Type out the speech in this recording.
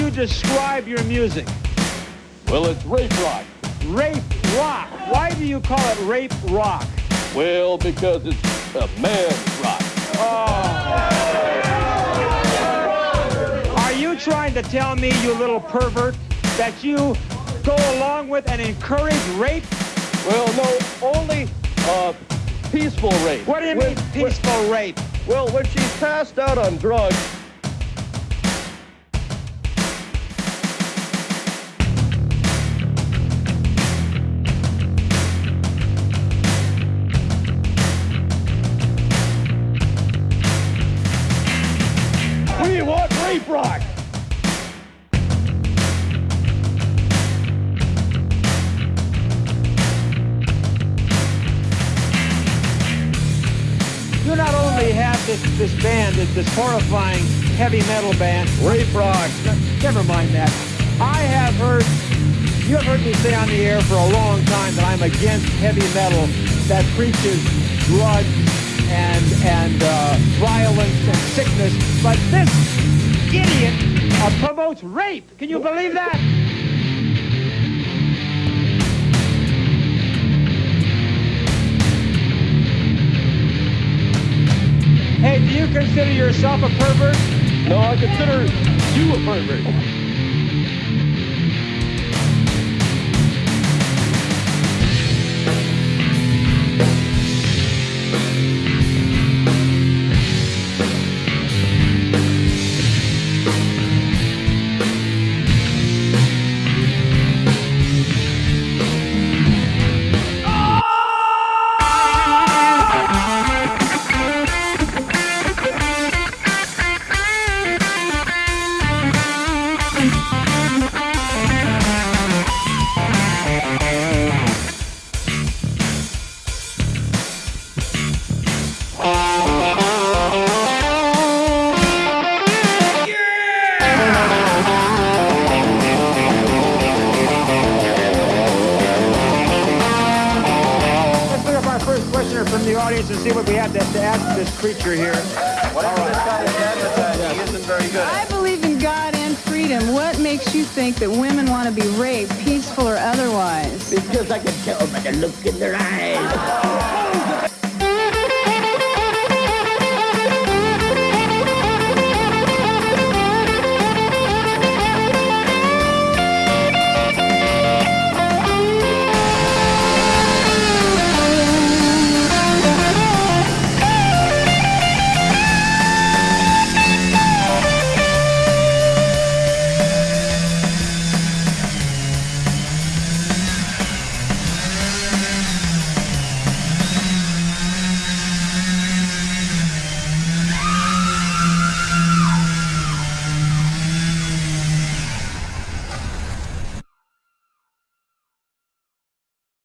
describe your music? Well, it's rape rock. Rape rock. Why do you call it rape rock? Well, because it's a man's rock. Are you trying to tell me, you little pervert, that you go along with and encourage rape? Well, no, only uh, peaceful rape. What do you When- mean peaceful rape? Well, when she's passed out on drugs, rock. You not only have this, this band, this, this horrifying heavy metal band, Rape Rock. Never mind that. I have heard, you have heard me say on the air for a long time that I'm against heavy metal that preaches drugs and, and uh, violence and sickness. But this idiot uh, promotes rape. Can you believe that? Hey, do you consider yourself a pervert? No, I consider you a pervert. First questioner from the audience and see what we have to, to ask this creature here. I believe in God and freedom. What makes you think that women want to be raped, peaceful or otherwise? Because I can tell by the look in their eyes.